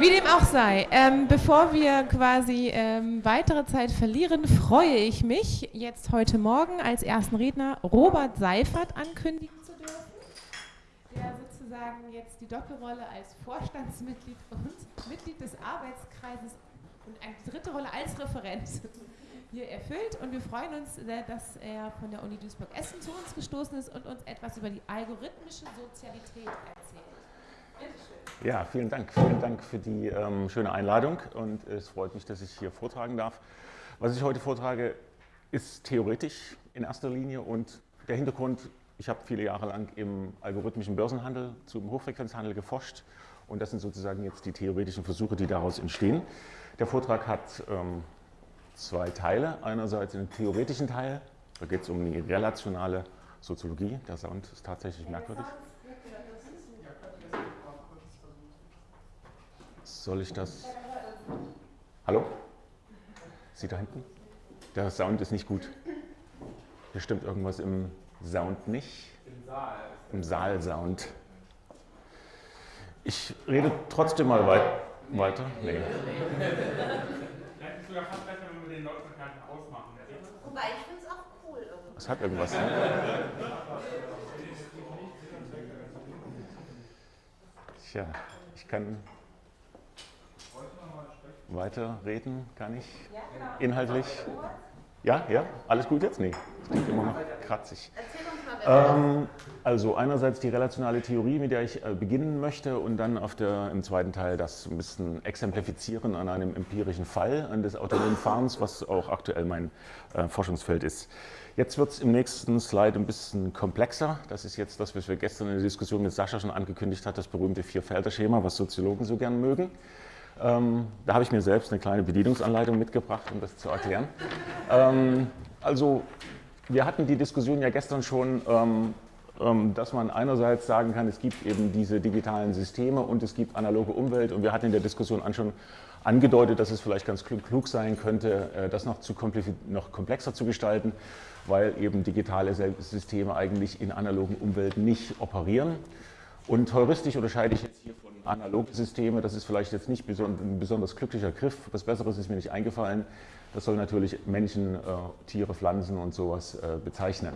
Wie dem auch sei, ähm, bevor wir quasi ähm, weitere Zeit verlieren, freue ich mich, jetzt heute Morgen als ersten Redner Robert Seifert ankündigen zu dürfen, der sozusagen jetzt die Doppelrolle als Vorstandsmitglied und Mitglied des Arbeitskreises und eine dritte Rolle als Referent hier erfüllt. Und wir freuen uns, äh, dass er von der Uni Duisburg-Essen zu uns gestoßen ist und uns etwas über die algorithmische Sozialität erzählt. Ja, vielen Dank. Vielen Dank für die ähm, schöne Einladung und es freut mich, dass ich hier vortragen darf. Was ich heute vortrage, ist theoretisch in erster Linie und der Hintergrund, ich habe viele Jahre lang im algorithmischen Börsenhandel zum Hochfrequenzhandel geforscht und das sind sozusagen jetzt die theoretischen Versuche, die daraus entstehen. Der Vortrag hat ähm, zwei Teile. Einerseits einen theoretischen Teil, da geht es um die relationale Soziologie. Der Sound ist tatsächlich merkwürdig. Soll ich das? Hallo? Sie da hinten? Der Sound ist nicht gut. Hier stimmt irgendwas im Sound nicht. Im Saal. Im Saal-Sound. Ich rede trotzdem mal weit weiter. Nee. sogar fast besser, wenn wir den Lautstärke ausmachen. Wobei, ich finde es auch cool. Es hat irgendwas. Ne? Tja, ich kann weiterreden kann ich inhaltlich. Ja, ja, alles gut jetzt? Nee, das klingt immer noch kratzig. Ähm, also einerseits die relationale Theorie, mit der ich äh, beginnen möchte und dann auf der, im zweiten Teil das ein bisschen exemplifizieren an einem empirischen Fall an des autonomen Fahrens, was auch aktuell mein äh, Forschungsfeld ist. Jetzt wird es im nächsten Slide ein bisschen komplexer. Das ist jetzt das, was wir gestern in der Diskussion mit Sascha schon angekündigt hat, das berühmte Vier-Felder-Schema, was Soziologen so gern mögen. Ähm, da habe ich mir selbst eine kleine Bedienungsanleitung mitgebracht, um das zu erklären. Ähm, also wir hatten die Diskussion ja gestern schon, ähm, ähm, dass man einerseits sagen kann, es gibt eben diese digitalen Systeme und es gibt analoge Umwelt und wir hatten in der Diskussion schon angedeutet, dass es vielleicht ganz klug sein könnte, äh, das noch, zu noch komplexer zu gestalten, weil eben digitale Systeme eigentlich in analogen Umwelten nicht operieren. Und heuristisch unterscheide ich jetzt hier von analoge Systeme, das ist vielleicht jetzt nicht ein besonders glücklicher Griff, was Besseres ist mir nicht eingefallen. Das soll natürlich Menschen, äh, Tiere, Pflanzen und sowas äh, bezeichnen.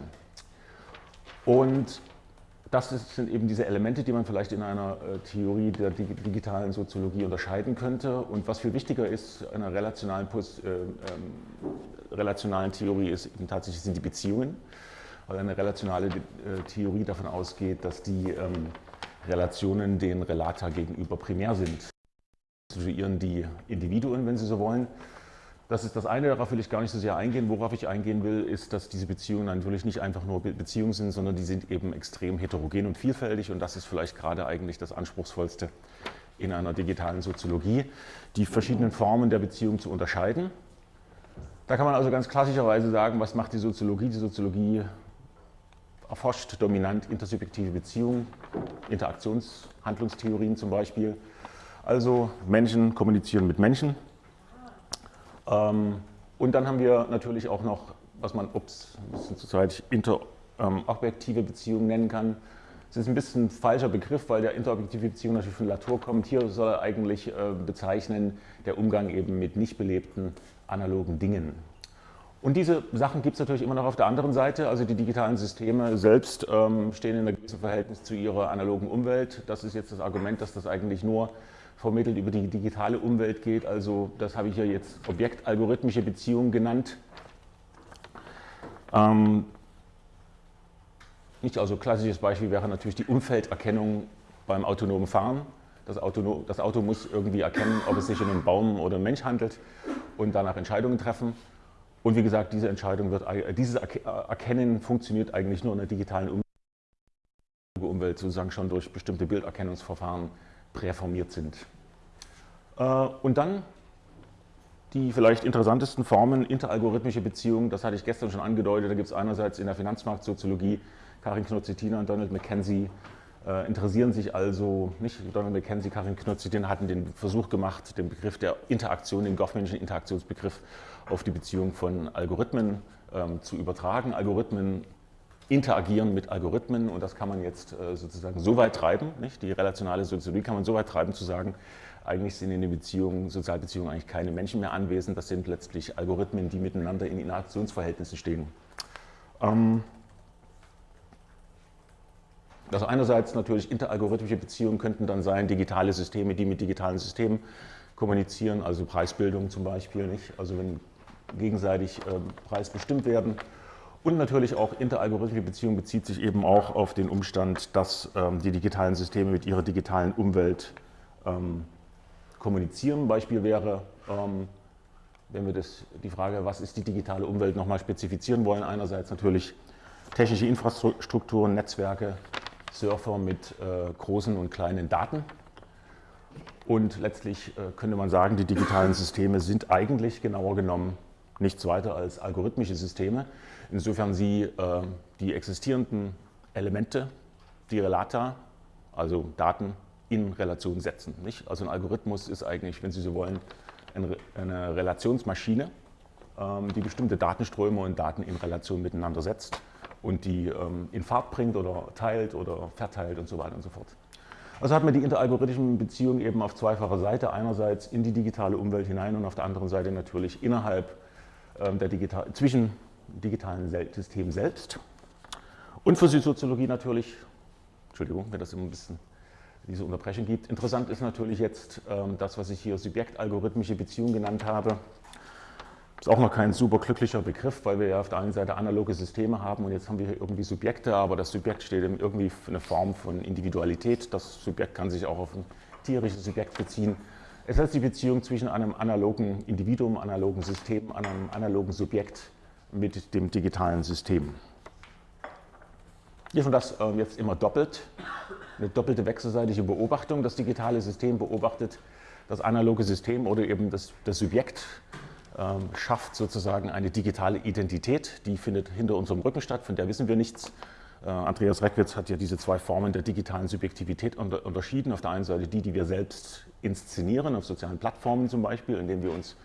Und das sind eben diese Elemente, die man vielleicht in einer äh, Theorie der digitalen Soziologie unterscheiden könnte. Und was viel wichtiger ist, einer relationalen, äh, ähm, relationalen Theorie ist eben tatsächlich sind die Beziehungen, weil eine relationale äh, Theorie davon ausgeht, dass die ähm, Relationen den Relata gegenüber primär sind. Situieren die Individuen, wenn Sie so wollen. Das ist das eine, darauf will ich gar nicht so sehr eingehen. Worauf ich eingehen will, ist, dass diese Beziehungen natürlich nicht einfach nur Beziehungen sind, sondern die sind eben extrem heterogen und vielfältig und das ist vielleicht gerade eigentlich das Anspruchsvollste in einer digitalen Soziologie, die verschiedenen Formen der Beziehung zu unterscheiden. Da kann man also ganz klassischerweise sagen, was macht die Soziologie? Die Soziologie erforscht dominant intersubjektive Beziehungen, Interaktionshandlungstheorien zum Beispiel. Also Menschen kommunizieren mit Menschen. Ähm, und dann haben wir natürlich auch noch, was man, ups, zurzeit interobjektive ähm, Beziehungen nennen kann. Das ist ein bisschen ein falscher Begriff, weil der interobjektive Beziehung natürlich von Latour kommt. Hier soll er eigentlich äh, bezeichnen der Umgang eben mit nicht belebten analogen Dingen. Und diese Sachen gibt es natürlich immer noch auf der anderen Seite. Also die digitalen Systeme selbst ähm, stehen in einem gewissen Verhältnis zu ihrer analogen Umwelt. Das ist jetzt das Argument, dass das eigentlich nur vermittelt über die digitale Umwelt geht. Also das habe ich ja jetzt objektalgorithmische Beziehungen genannt. Ähm, nicht also klassisches Beispiel wäre natürlich die Umfelderkennung beim autonomen Fahren. Das Auto, das Auto muss irgendwie erkennen, ob es sich um einen Baum oder einen Mensch handelt und danach Entscheidungen treffen. Und wie gesagt, diese Entscheidung wird, äh, dieses Erkennen funktioniert eigentlich nur in der digitalen Umwelt, sozusagen schon durch bestimmte Bilderkennungsverfahren präformiert sind. Äh, und dann die vielleicht interessantesten Formen interalgorithmische Beziehungen, das hatte ich gestern schon angedeutet, da gibt es einerseits in der Finanzmarktsoziologie Karin Knutzitina und Donald McKenzie, äh, interessieren sich also, nicht Donald McKenzie, Karin Knutzitina hatten den Versuch gemacht, den Begriff der Interaktion, den Goffmanschen Interaktionsbegriff auf die Beziehung von Algorithmen ähm, zu übertragen. Algorithmen interagieren mit Algorithmen und das kann man jetzt äh, sozusagen so weit treiben, nicht? die relationale Soziologie kann man so weit treiben zu sagen, eigentlich sind in den Beziehungen, Sozialbeziehungen eigentlich keine Menschen mehr anwesend, das sind letztlich Algorithmen, die miteinander in Interaktionsverhältnissen stehen. Ähm, also einerseits natürlich interalgorithmische Beziehungen könnten dann sein, digitale Systeme, die mit digitalen Systemen kommunizieren, also Preisbildung zum Beispiel, nicht? also wenn gegenseitig äh, Preis bestimmt werden. Und natürlich auch interalgorithmische Beziehung bezieht sich eben auch auf den Umstand, dass ähm, die digitalen Systeme mit ihrer digitalen Umwelt ähm, kommunizieren. Beispiel wäre, ähm, wenn wir das, die Frage, was ist die digitale Umwelt, nochmal spezifizieren wollen. Einerseits natürlich technische Infrastrukturen, Netzwerke, Surfer mit äh, großen und kleinen Daten. Und letztlich äh, könnte man sagen, die digitalen Systeme sind eigentlich genauer genommen nichts weiter als algorithmische Systeme, insofern sie äh, die existierenden Elemente, die Relata, also Daten, in Relation setzen. Nicht? Also ein Algorithmus ist eigentlich, wenn Sie so wollen, eine Relationsmaschine, ähm, die bestimmte Datenströme und Daten in Relation miteinander setzt und die ähm, in Fahrt bringt oder teilt oder verteilt und so weiter und so fort. Also hat man die interalgorithmischen Beziehungen eben auf zweifacher Seite, einerseits in die digitale Umwelt hinein und auf der anderen Seite natürlich innerhalb ähm, der digital, zwischen digitalen Systemen selbst. Und für die Soziologie natürlich, Entschuldigung, wenn das immer ein bisschen diese Unterbrechung gibt. Interessant ist natürlich jetzt ähm, das, was ich hier subjektalgorithmische Beziehung genannt habe. Ist auch noch kein super glücklicher Begriff, weil wir ja auf der einen Seite analoge Systeme haben und jetzt haben wir hier irgendwie Subjekte, aber das Subjekt steht irgendwie für eine Form von Individualität. Das Subjekt kann sich auch auf ein tierisches Subjekt beziehen. Es heißt die Beziehung zwischen einem analogen Individuum, analogen System, einem analogen Subjekt mit dem digitalen System. Hier schon das äh, jetzt immer doppelt eine doppelte wechselseitige Beobachtung. Das digitale System beobachtet das analoge System oder eben das, das Subjekt, ähm, schafft sozusagen eine digitale Identität, die findet hinter unserem Rücken statt, von der wissen wir nichts. Äh, Andreas Reckwitz hat ja diese zwei Formen der digitalen Subjektivität unter, unterschieden. Auf der einen Seite die, die wir selbst inszenieren, auf sozialen Plattformen zum Beispiel, indem wir uns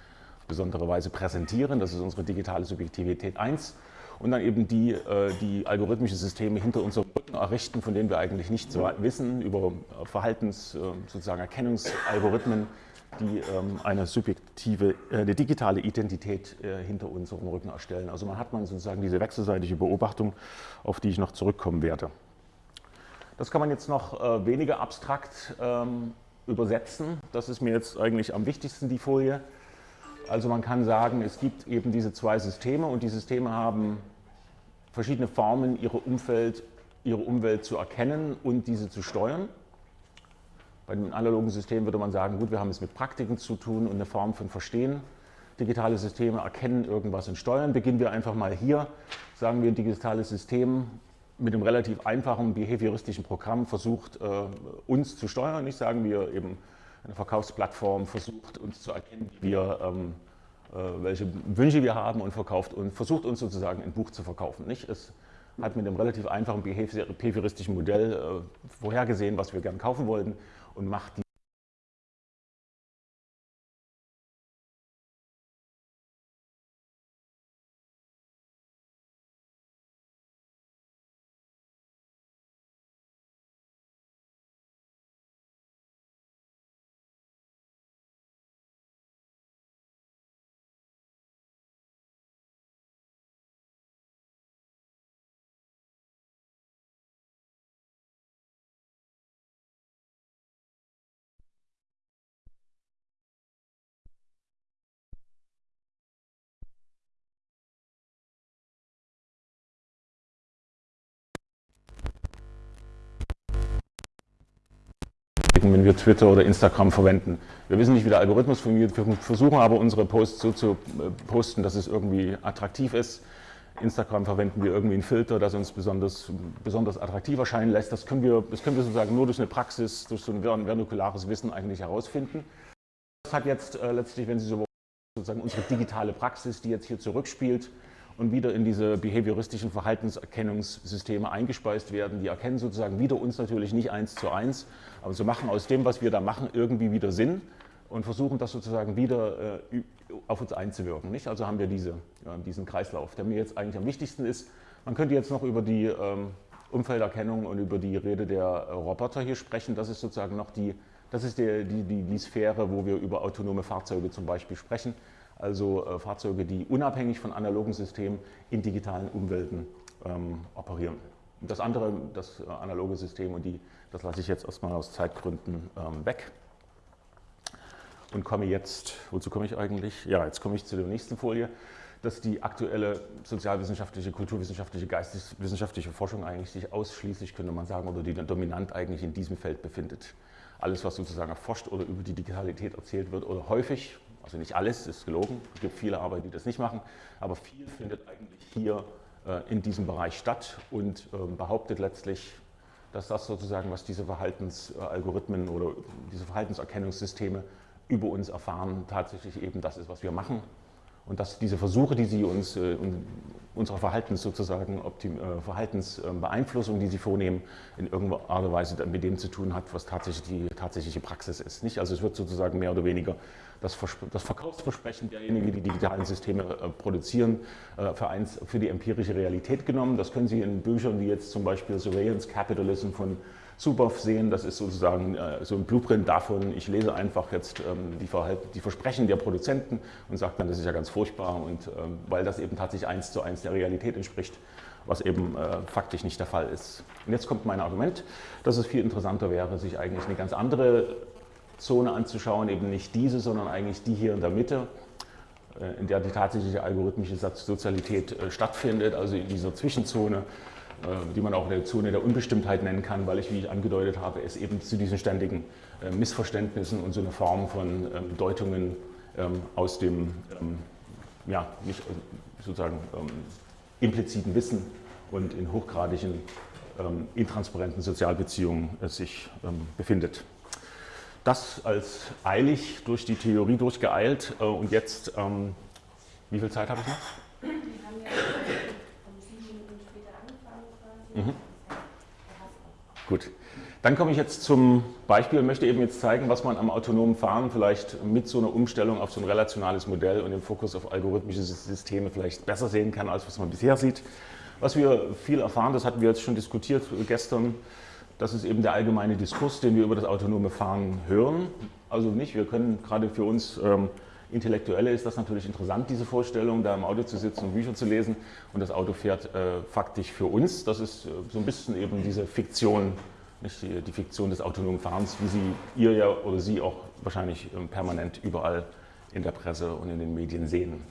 besondere Weise präsentieren. Das ist unsere digitale Subjektivität 1 und dann eben die, äh, die algorithmische Systeme hinter unserem Rücken errichten, von denen wir eigentlich nichts wissen, über Verhaltens-, äh, sozusagen Erkennungsalgorithmen, die ähm, eine subjektive, äh, eine digitale Identität hinter unserem Rücken erstellen. Also man hat man sozusagen diese wechselseitige Beobachtung, auf die ich noch zurückkommen werde. Das kann man jetzt noch weniger abstrakt ähm, übersetzen. Das ist mir jetzt eigentlich am wichtigsten, die Folie. Also man kann sagen, es gibt eben diese zwei Systeme und die Systeme haben verschiedene Formen, ihre, Umfeld, ihre Umwelt zu erkennen und diese zu steuern. Bei dem analogen System würde man sagen, gut, wir haben es mit Praktiken zu tun und eine Form von Verstehen. Digitale Systeme erkennen irgendwas und steuern. Beginnen wir einfach mal hier. Sagen wir, ein digitales System mit einem relativ einfachen behavioristischen Programm versucht, äh, uns zu steuern. Nicht sagen wir eben, eine Verkaufsplattform versucht uns zu erkennen, wir, ähm, äh, welche Wünsche wir haben und verkauft und versucht uns sozusagen ein Buch zu verkaufen. Nicht? Es hat mit einem relativ einfachen behavioristischen Modell äh, vorhergesehen, was wir gern kaufen wollten und macht die wenn wir Twitter oder Instagram verwenden. Wir wissen nicht, wie der Algorithmus funktioniert, wir versuchen aber unsere Posts so zu äh, posten, dass es irgendwie attraktiv ist. Instagram verwenden wir irgendwie einen Filter, das uns besonders, besonders attraktiv erscheinen lässt. Das können, wir, das können wir sozusagen nur durch eine Praxis, durch so ein vernukulares Wissen eigentlich herausfinden. Das hat jetzt äh, letztlich, wenn Sie so sozusagen unsere digitale Praxis, die jetzt hier zurückspielt, und wieder in diese behavioristischen Verhaltenserkennungssysteme eingespeist werden. Die erkennen sozusagen wieder uns natürlich nicht eins zu eins, aber sie machen aus dem, was wir da machen, irgendwie wieder Sinn und versuchen das sozusagen wieder äh, auf uns einzuwirken. Nicht? Also haben wir diese, ja, diesen Kreislauf, der mir jetzt eigentlich am wichtigsten ist, Man könnte jetzt noch über die ähm, Umfelderkennung und über die Rede der äh, Roboter hier sprechen. Das ist sozusagen noch die, das ist die, die, die, die Sphäre, wo wir über autonome Fahrzeuge zum Beispiel sprechen. Also äh, Fahrzeuge, die unabhängig von analogen Systemen in digitalen Umwelten ähm, operieren. Das andere, das äh, analoge System, und die, das lasse ich jetzt erstmal aus Zeitgründen ähm, weg. Und komme jetzt, wozu komme ich eigentlich? Ja, jetzt komme ich zu der nächsten Folie, dass die aktuelle sozialwissenschaftliche, kulturwissenschaftliche, geisteswissenschaftliche Forschung eigentlich sich ausschließlich, könnte man sagen, oder die dominant eigentlich in diesem Feld befindet. Alles, was sozusagen erforscht oder über die Digitalität erzählt wird, oder häufig, also nicht alles ist gelogen, es gibt viele Arbeiten, die das nicht machen, aber viel findet eigentlich hier äh, in diesem Bereich statt und ähm, behauptet letztlich, dass das sozusagen, was diese Verhaltensalgorithmen oder diese Verhaltenserkennungssysteme über uns erfahren, tatsächlich eben das ist, was wir machen. Und dass diese Versuche, die sie uns, äh, unserer Verhaltens sozusagen, Optim, äh, Verhaltensbeeinflussung, die sie vornehmen, in irgendeiner Art und Weise mit dem zu tun hat, was tatsächlich die tatsächliche Praxis ist. Nicht? Also es wird sozusagen mehr oder weniger das, das Verkaufsversprechen derjenigen, die digitalen Systeme äh, produzieren, äh, für, eins, für die empirische Realität genommen. Das können Sie in Büchern wie jetzt zum Beispiel Surveillance Capitalism von Suboff sehen. Das ist sozusagen äh, so ein Blueprint davon. Ich lese einfach jetzt ähm, die, die, Versprechen der Produzenten und sage dann, das ist ja ganz furchtbar und ähm, weil das eben tatsächlich eins zu eins der Realität entspricht, was eben äh, faktisch nicht der Fall ist. Und jetzt kommt mein Argument, dass es viel interessanter wäre, sich eigentlich eine ganz andere Zone anzuschauen, eben nicht diese, sondern eigentlich die hier in der Mitte, äh, in der die tatsächliche algorithmische Sozialität äh, stattfindet, also in dieser Zwischenzone, die man auch eine Zone der Unbestimmtheit nennen kann, weil ich, wie ich angedeutet habe, es eben zu diesen ständigen Missverständnissen und so eine Form von ähm, Deutungen ähm, aus dem, ähm, ja, nicht sozusagen impliziten Wissen und in hochgradigen, intransparenten Sozialbeziehungen sich befindet das als eilig durch die Theorie durchgeeilt äh, und jetzt, ähm, wie viel Zeit habe ich noch? Wir haben ja um sieben Minuten später angefangen. Mhm. Gut, dann komme ich jetzt zum Beispiel und möchte eben jetzt zeigen, was man am autonomen Fahren vielleicht mit so einer Umstellung auf so ein relationales Modell und dem Fokus auf algorithmische Systeme vielleicht besser sehen kann, als was man bisher sieht. Was wir viel erfahren, das hatten wir jetzt schon diskutiert gestern, das ist eben der allgemeine Diskurs, den wir über das autonome Fahren hören. Also nicht, wir können gerade für uns ähm, Intellektuelle ist das natürlich interessant, diese Vorstellung, da im Auto zu sitzen und Bücher zu lesen und das Auto fährt äh, faktisch für uns. Das ist äh, so ein bisschen eben diese Fiktion, nicht die, die, Fiktion des autonomen Fahrens, wie Sie, ihr ja oder Sie auch wahrscheinlich ähm, permanent überall in der Presse und in den Medien sehen.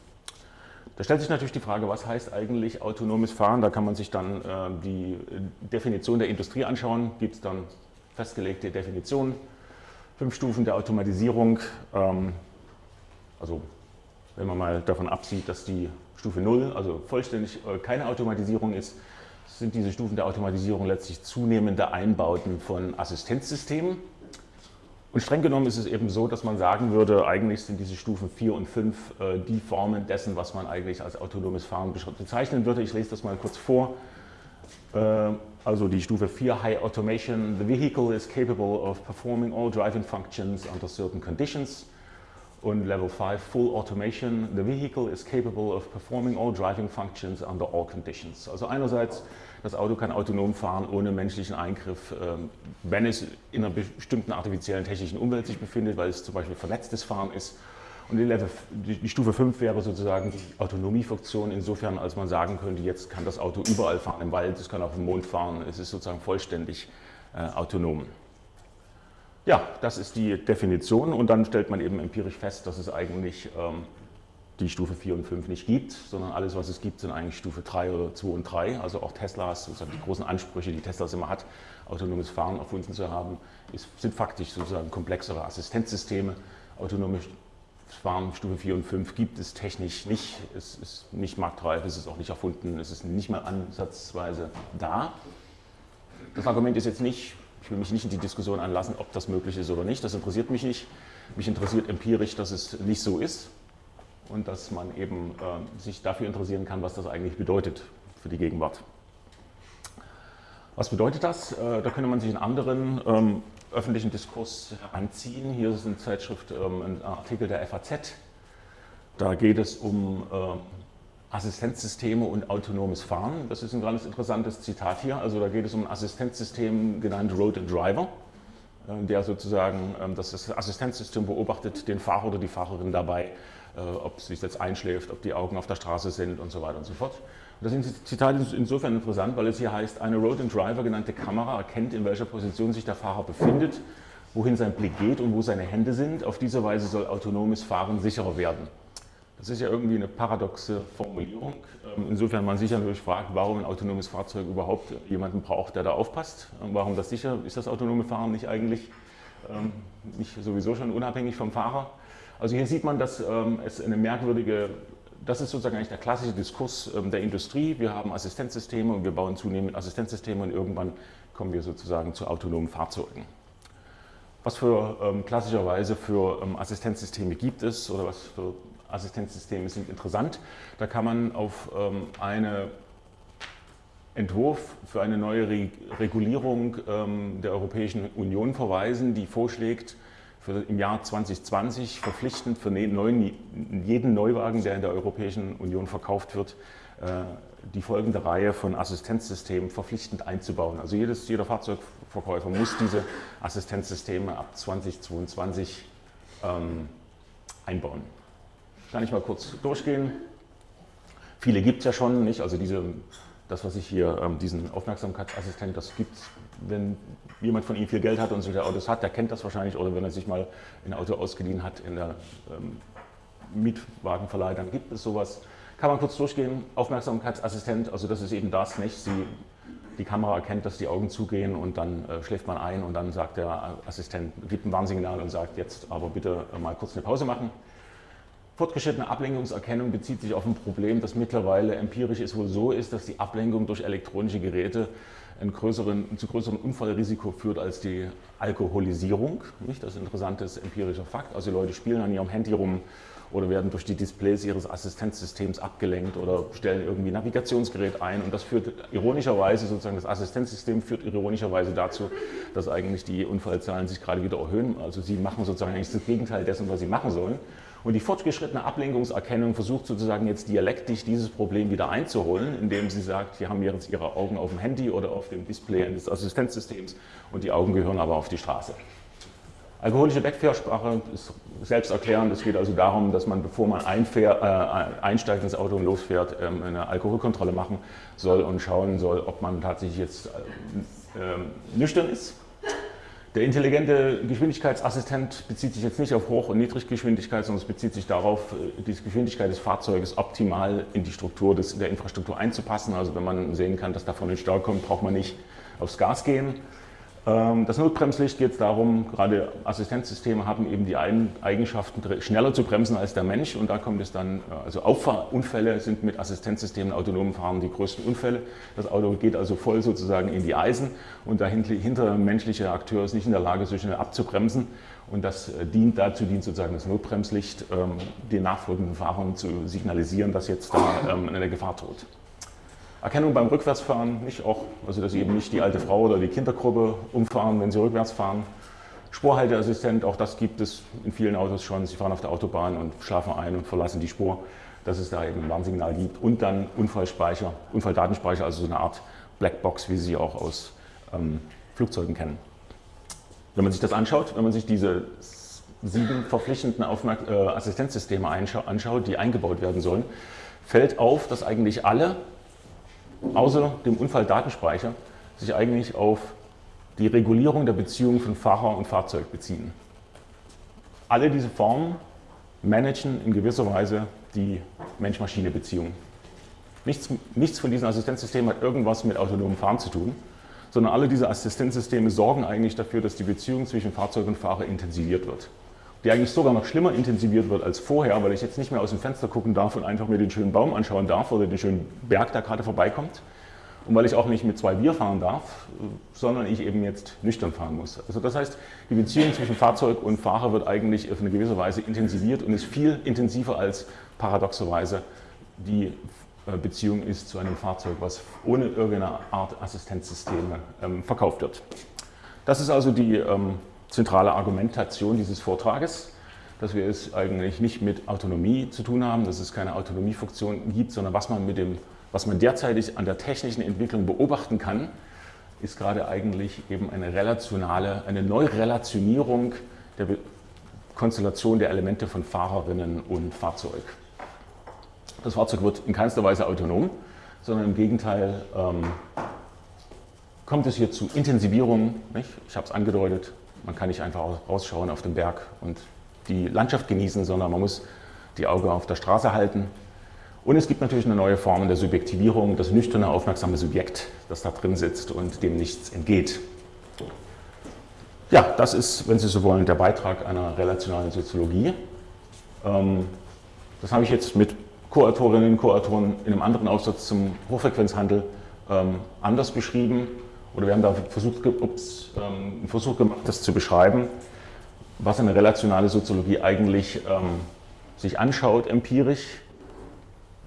Da stellt sich natürlich die Frage, was heißt eigentlich autonomes Fahren? Da kann man sich dann äh, die Definition der Industrie anschauen, gibt es dann festgelegte Definitionen, fünf Stufen der Automatisierung. Ähm, also wenn man mal davon absieht, dass die Stufe 0, also vollständig äh, keine Automatisierung ist, sind diese Stufen der Automatisierung letztlich zunehmende Einbauten von Assistenzsystemen. Und streng genommen ist es eben so, dass man sagen würde, eigentlich sind diese Stufen 4 und 5 äh, die Formen dessen, was man eigentlich als autonomes Fahren bezeichnen würde. Ich lese das mal kurz vor. Äh, also die Stufe 4, High Automation. The vehicle is capable of performing all driving functions under certain conditions. Und Level 5, Full Automation. The vehicle is capable of performing all driving functions under all conditions. Also einerseits das Auto kann autonom fahren ohne menschlichen Eingriff, ähm, wenn es in einer bestimmten artifiziellen technischen Umwelt sich befindet, weil es zum Beispiel vernetztes Fahren ist. Und die, Level, die Stufe 5 wäre sozusagen die Autonomiefunktion insofern, als man sagen könnte, jetzt kann das Auto überall fahren, im Wald, es kann auf dem Mond fahren, es ist sozusagen vollständig äh, autonom. Ja, das ist die Definition und dann stellt man eben empirisch fest, dass es eigentlich ähm, die Stufe 4 und 5 nicht gibt, sondern alles, was es gibt, sind eigentlich Stufe 3 oder 2 und 3. Also auch Teslas, sozusagen die großen Ansprüche, die Teslas immer hat, autonomes Fahren erfunden zu haben, ist, sind faktisch sozusagen komplexere Assistenzsysteme. Autonomes Fahren Stufe 4 und 5 gibt es technisch nicht. Es ist nicht marktreif, es ist auch nicht erfunden, es ist nicht mal ansatzweise da. Das Argument ist jetzt nicht, ich will mich nicht in die Diskussion anlassen, ob das möglich ist oder nicht. Das interessiert mich nicht. Mich interessiert empirisch, dass es nicht so ist und dass man eben äh, sich dafür interessieren kann, was das eigentlich bedeutet für die Gegenwart. Was bedeutet das? Äh, da könnte man sich einen anderen ähm, öffentlichen Diskurs heranziehen. Hier ist eine Zeitschrift, ähm, ein Artikel der FAZ. Da geht es um äh, Assistenzsysteme und autonomes Fahren. Das ist ein ganz interessantes Zitat hier. Also da geht es um ein Assistenzsystem genannt Road and Driver, äh, der sozusagen, ähm, das Assistenzsystem beobachtet den Fahrer oder die Fahrerin dabei, äh, ob sie jetzt einschläft, ob die Augen auf der Straße sind und so weiter und so fort. Das Zitat ist insofern interessant, weil es hier heißt, eine Road and Driver genannte Kamera erkennt, in welcher Position sich der Fahrer befindet, wohin sein Blick geht und wo seine Hände sind. Auf diese Weise soll autonomes Fahren sicherer werden. Das ist ja irgendwie eine paradoxe Formulierung. Ähm, insofern man sich natürlich fragt, warum ein autonomes Fahrzeug überhaupt jemanden braucht, der da aufpasst. Warum das sicher ist, das autonome Fahren nicht eigentlich ähm, nicht sowieso schon unabhängig vom Fahrer. Also hier sieht man, dass ähm, es eine merkwürdige, das ist sozusagen eigentlich der klassische Diskurs der Industrie. Wir haben Assistenzsysteme und wir bauen zunehmend Assistenzsysteme und irgendwann kommen wir sozusagen zu autonomen Fahrzeugen. Was für klassischerweise für Assistenzsysteme gibt es oder was für Assistenzsysteme sind interessant. Da kann man auf ähm, einen Entwurf für eine neue Re Regulierung ähm, der Europäischen Union verweisen, die vorschlägt, für im Jahr 2020 verpflichtend für ne-, neuen, jeden Neuwagen, der in der Europäischen Union verkauft wird, äh, die folgende Reihe von Assistenzsystemen verpflichtend einzubauen. Also jedes, jeder Fahrzeugverkäufer muss diese Assistenzsysteme ab 2022 ähm, einbauen. Kann ich mal kurz durchgehen. Viele gibt es ja schon, nicht? Also diese, das, was ich hier, ähm, diesen Aufmerksamkeitsassistent, das gibt es, wenn jemand von Ihnen viel Geld hat und solche Autos hat, der kennt das wahrscheinlich, oder wenn er sich mal ein Auto ausgeliehen hat in der ähm, Mietwagenverleih, dann gibt es sowas. Kann man kurz durchgehen, Aufmerksamkeitsassistent, also das ist eben das, nicht? Sie, die Kamera erkennt, dass die Augen zugehen und dann äh, schläft man ein und dann sagt der Assistent, gibt ein Warnsignal und sagt, jetzt aber bitte äh, mal kurz eine Pause machen. Fortgeschrittene Ablenkungserkennung bezieht sich auf ein Problem, das mittlerweile empirisch ist wohl so ist, dass die Ablenkung durch elektronische Geräte größeren, zu größerem Unfallrisiko führt als die Alkoholisierung. Nicht? Das ist ein interessantes empirischer Fakt. Also Leute spielen an ihrem Handy rum oder werden durch die Displays ihres Assistenzsystems abgelenkt oder stellen irgendwie ein Navigationsgerät ein und das führt ironischerweise, sozusagen das Assistenzsystem führt ironischerweise dazu, dass eigentlich die Unfallzahlen sich gerade wieder erhöhen. Also sie machen sozusagen eigentlich das Gegenteil dessen, was sie machen sollen. Und die fortgeschrittene Ablenkungserkennung versucht sozusagen jetzt dialektisch dieses Problem wieder einzuholen, indem sie sagt, Sie haben jetzt Ihre Augen auf dem Handy oder auf dem Display des Assistenzsystems und die Augen gehören aber auf die Straße. Alkoholische Wegfährsprache ist selbsterklärend. Es geht also darum, dass man, bevor man einfähr, äh, einsteigt ins Auto und losfährt, ähm, eine Alkoholkontrolle machen soll und schauen soll, ob man tatsächlich jetzt äh, äh, nüchtern ist der intelligente Geschwindigkeitsassistent bezieht sich jetzt nicht auf Hoch- und Niedriggeschwindigkeit, sondern es bezieht sich darauf, die Geschwindigkeit des Fahrzeuges optimal in die Struktur des, der Infrastruktur einzupassen. Also wenn man sehen kann, dass da vorne ein Stau kommt, braucht man nicht aufs Gas gehen. Ähm, das Notbremslicht geht es darum, gerade Assistenzsysteme haben eben die Eigenschaften, schneller zu bremsen als der Mensch und da kommt es dann, äh, also Auffahrunfälle sind mit Assistenzsystemen, autonomen Fahren die größten Unfälle. Das Auto geht also voll sozusagen in die Eisen und dahinter menschliche Akteur ist nicht in der Lage, so schnell abzubremsen und das äh, dient dazu, dient sozusagen das Notbremslicht, ähm, den nachfolgenden Fahrern zu signalisieren, dass jetzt da ähm, eine Gefahr droht. Erkennung beim Rückwärtsfahren nicht auch, also dass eben nicht die alte Frau oder die Kindergruppe umfahren, wenn Sie rückwärts fahren. Spurhalteassistent, auch das gibt es in vielen Autos schon. Sie fahren auf der Autobahn und schlafen ein und verlassen die Spur, dass es da eben ein Warnsignal gibt. Und dann Unfallspeicher, Unfalldatenspeicher, also so eine Art Blackbox, wie Sie sie auch aus ähm, Flugzeugen kennen. Wenn man sich das anschaut, wenn man sich diese sieben verpflichtenden Aufmerk äh, Assistenzsysteme anschaut, die eingebaut werden sollen, fällt auf, dass eigentlich alle außer dem Unfalldatenspeicher sich eigentlich auf die Regulierung der Beziehung von Fahrer und Fahrzeug beziehen. Alle diese Formen managen in gewisser Weise die Mensch-Maschine-Beziehung. Nichts, nichts von diesen Assistenzsystemen hat irgendwas mit autonomem Fahren zu tun, sondern alle diese Assistenzsysteme sorgen eigentlich dafür, dass die Beziehung zwischen Fahrzeug und Fahrer intensiviert wird die eigentlich sogar noch schlimmer intensiviert wird als vorher, weil ich jetzt nicht mehr aus dem Fenster gucken darf und einfach mir den schönen Baum anschauen darf oder den schönen Berg, der gerade vorbeikommt. Und weil ich auch nicht mit zwei Bier fahren darf, sondern ich eben jetzt nüchtern fahren muss. Also das heißt, die Beziehung zwischen Fahrzeug und Fahrer wird eigentlich auf eine gewisse Weise intensiviert und ist viel intensiver als paradoxerweise die äh, Beziehung ist zu einem Fahrzeug, was ohne irgendeine Art Assistenzsysteme ähm, verkauft wird. Das ist also die ähm, zentrale Argumentation dieses Vortrages. dass wir es eigentlich nicht mit Autonomie zu tun haben, dass es keine Autonomiefunktion gibt, sondern was man, mit dem, was man derzeitig an der technischen Entwicklung beobachten kann, ist gerade eigentlich eben eine relationale, eine Neurelationierung der Konstellation der Elemente von Fahrerinnen und Fahrzeug. Das Fahrzeug wird in keinster Weise autonom, sondern im Gegenteil ähm, kommt es hier zu Intensivierung. Nicht? Ich habe es angedeutet, man kann nicht einfach rausschauen auf den Berg und die Landschaft genießen, sondern man muss die Augen auf der Straße halten. Und es gibt natürlich eine neue Form der Subjektivierung, das nüchterne, aufmerksame Subjekt, das da drin sitzt und dem nichts entgeht. Ja, das ist, wenn Sie so wollen, der Beitrag einer relationalen Soziologie. Ähm, das habe ich jetzt mit Co-Autorinnen und Co-Autoren in einem anderen Aufsatz zum Hochfrequenzhandel ähm, anders beschrieben. Oder wir haben da versucht, ups, ähm, einen Versuch gemacht, das zu beschreiben was eine relationale Soziologie eigentlich ähm, sich anschaut, empirisch.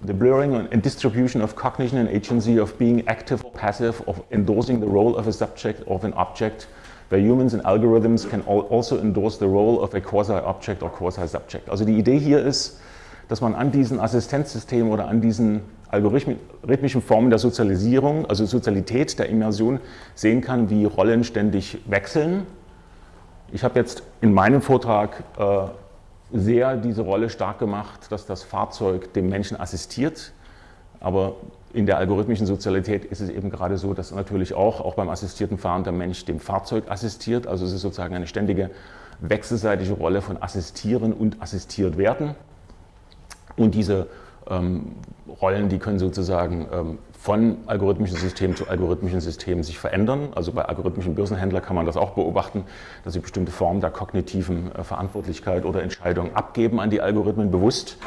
The blurring and distribution of cognition and agency of being active or passive, of endorsing the role of a subject of an object, where humans and algorithms can also endorse the role of a quasi-object or quasi-subject. Also die Idee hier ist, dass man an diesen Assistenzsystemen oder an diesen algorithmischen Formen der Sozialisierung, also Sozialität der Immersion, sehen kann, wie Rollen ständig wechseln ich habe jetzt in meinem Vortrag äh, sehr diese Rolle stark gemacht, dass das Fahrzeug dem Menschen assistiert. Aber in der algorithmischen Sozialität ist es eben gerade so, dass natürlich auch, auch beim assistierten Fahren der Mensch dem Fahrzeug assistiert. Also es ist sozusagen eine ständige wechselseitige Rolle von assistieren und assistiert werden. Und diese ähm, Rollen, die können sozusagen ähm, von algorithmischen Systemen zu algorithmischen Systemen sich verändern. Also bei algorithmischen Börsenhändlern kann man das auch beobachten, dass sie bestimmte Formen der kognitiven äh, Verantwortlichkeit oder Entscheidung abgeben an die Algorithmen bewusst,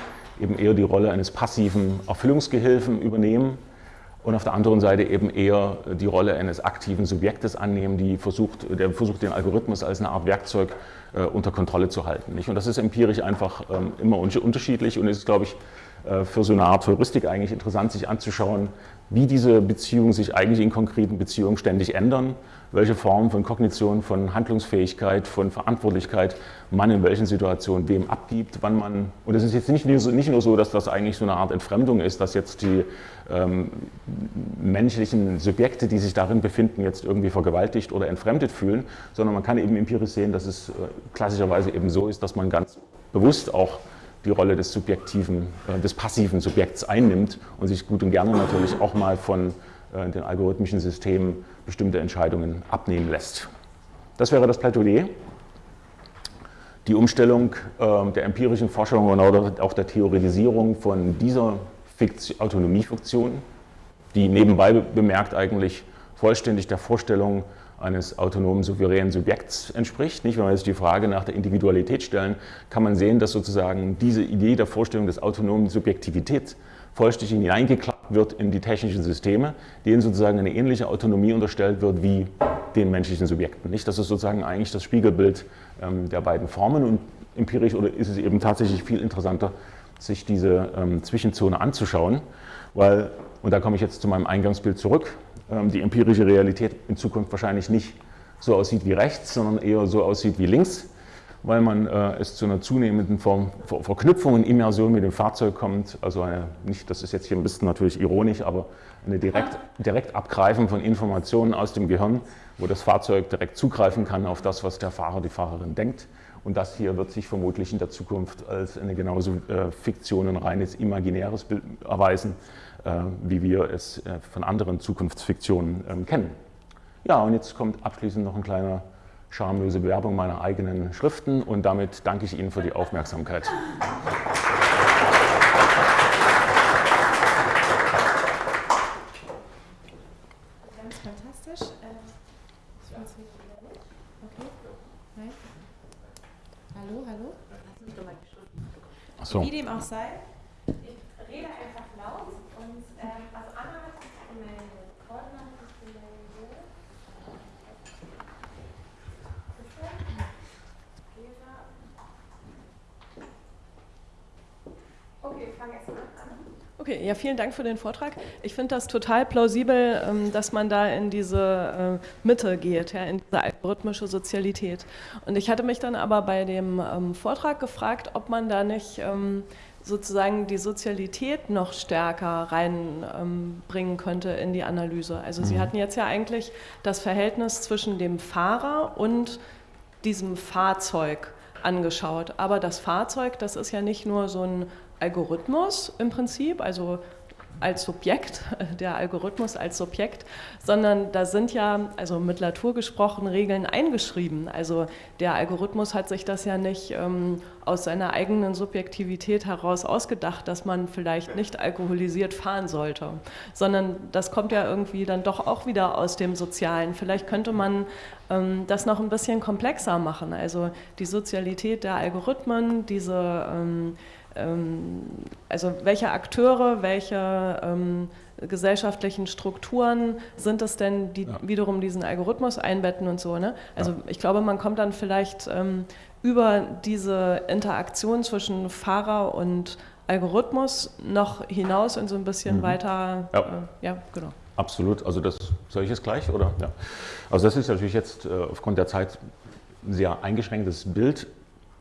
eben eher die Rolle eines passiven Erfüllungsgehilfen übernehmen und auf der anderen Seite eben eher die Rolle eines aktiven Subjektes annehmen, die versucht, der versucht, den Algorithmus als eine Art Werkzeug äh, unter Kontrolle zu halten. Nicht? Und das ist empirisch einfach ähm, immer unterschiedlich und ist, glaube ich, äh, für so eine Art Heuristik eigentlich interessant, sich anzuschauen, wie diese Beziehungen sich eigentlich in konkreten Beziehungen ständig ändern, welche Formen von Kognition, von Handlungsfähigkeit, von Verantwortlichkeit man in welchen Situationen wem abgibt, wann man, und es ist jetzt nicht nur, so, nicht nur so, dass das eigentlich so eine Art Entfremdung ist, dass jetzt die ähm, menschlichen Subjekte, die sich darin befinden, jetzt irgendwie vergewaltigt oder entfremdet fühlen, sondern man kann eben empirisch sehen, dass es äh, klassischerweise eben so ist, dass man ganz bewusst auch die Rolle des subjektiven, äh, des passiven Subjekts einnimmt und sich gut und gerne natürlich auch mal von äh, den algorithmischen Systemen bestimmte Entscheidungen abnehmen lässt. Das wäre das Plädoyer. Die Umstellung äh, der empirischen Forschung oder auch der Theoretisierung von dieser Autonomiefunktion, die nebenbei bemerkt eigentlich vollständig der Vorstellung eines autonomen, souveränen Subjekts entspricht. Nicht? Wenn wir jetzt die Frage nach der Individualität stellen, kann man sehen, dass sozusagen diese Idee der Vorstellung des autonomen Subjektivität vollständig hineingeklappt wird in die technischen Systeme, denen sozusagen eine ähnliche Autonomie unterstellt wird wie den menschlichen Subjekten. Nicht? Das ist sozusagen eigentlich das Spiegelbild ähm, der beiden Formen und empirisch oder ist es eben tatsächlich viel interessanter, sich diese ähm, Zwischenzone anzuschauen, weil, und da komme ich jetzt zu meinem Eingangsbild zurück, ähm, die empirische Realität in Zukunft wahrscheinlich nicht so aussieht wie rechts, sondern eher so aussieht wie links, weil man äh, es zu einer zunehmenden Form, Ver Verknüpfung und Immersion mit dem Fahrzeug kommt. Also eine, nicht, das ist jetzt hier ein bisschen natürlich ironisch, aber eine direkt, direkt Abgreifen von Informationen aus dem Gehirn, wo das Fahrzeug direkt zugreifen kann auf das, was der Fahrer, die Fahrerin denkt. Und das hier wird sich vermutlich in der Zukunft als eine genauso äh, Fiktion, ein reines imaginäres Bild erweisen, äh, wie wir es äh, von anderen Zukunftsfiktionen ähm, kennen. Ja, und jetzt kommt abschließend noch ein kleiner schamlose Bewerbung meiner eigenen Schriften und damit danke ich Ihnen für die Aufmerksamkeit. Ganz fantastisch. Ähm, okay. Nein? Hallo, hallo? So. Wie dem auch sei, ich rede einfach laut und ähm, also Anna hat sich gemeldet, Gordon hat sich gemeldet. Okay, ich fange an. Okay, ja, vielen Dank für den Vortrag. Ich finde das total plausibel, ähm, dass man da in diese äh, Mitte geht, ja, in diese algorithmische Sozialität. Und ich hatte mich dann aber bei dem ähm, Vortrag gefragt, ob man da nicht ähm, sozusagen die Sozialität noch stärker reinbringen könnte in die Analyse. Also Sie mhm. hatten jetzt ja eigentlich das Verhältnis zwischen dem Fahrer und diesem Fahrzeug angeschaut. Aber das Fahrzeug, das ist ja nicht nur so ein Algorithmus im Prinzip, also als Subjekt, der Algorithmus als Subjekt, sondern da sind ja, also mit Latour gesprochen, Regeln eingeschrieben. Also der Algorithmus hat sich das ja nicht ähm, aus seiner eigenen Subjektivität heraus ausgedacht, dass man vielleicht nicht alkoholisiert fahren sollte, sondern das kommt ja irgendwie dann doch auch wieder aus dem Sozialen. Vielleicht könnte man ähm, das noch ein bisschen komplexer machen. Also die Sozialität der Algorithmen, diese ähm, also welche Akteure, welche ähm, gesellschaftlichen Strukturen sind es denn, die ja. wiederum diesen Algorithmus einbetten und so. Ne? Also ja. ich glaube, man kommt dann vielleicht ähm, über diese Interaktion zwischen Fahrer und Algorithmus noch hinaus und so ein bisschen mhm. weiter. Ja. Äh, ja, genau. Absolut. Also das soll ich jetzt gleich, oder? Ja. Also das ist natürlich jetzt äh, aufgrund der Zeit ein sehr eingeschränktes Bild.